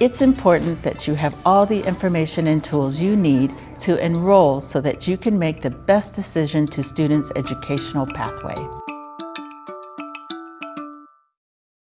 It's important that you have all the information and tools you need to enroll so that you can make the best decision to students' educational pathway.